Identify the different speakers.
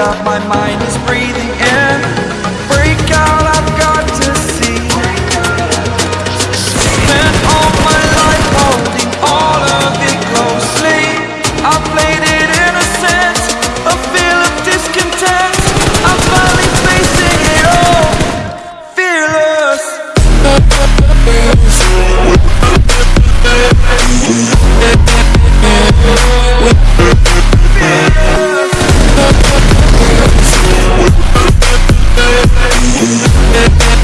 Speaker 1: up, my mind is breathing in. Break out, I've got to see. Spent all my life holding all of it closely. I played it innocent, a feel of discontent. I'm finally facing it all, fearless Fearless. Thank